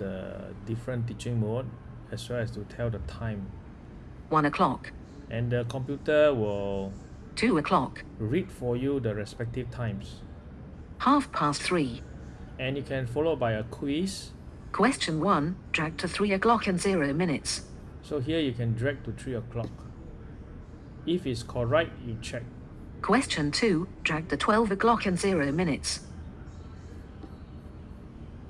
the different teaching mode as well as to tell the time. 1 o'clock, and the computer will 2 o'clock, read for you the respective times. Half past 3. and you can follow by a quiz. Question 1, drag to 3 o'clock and 0 minutes. so here you can drag to 3 o'clock. If it's correct you check. Question 2, drag to 12 o'clock and 0 minutes.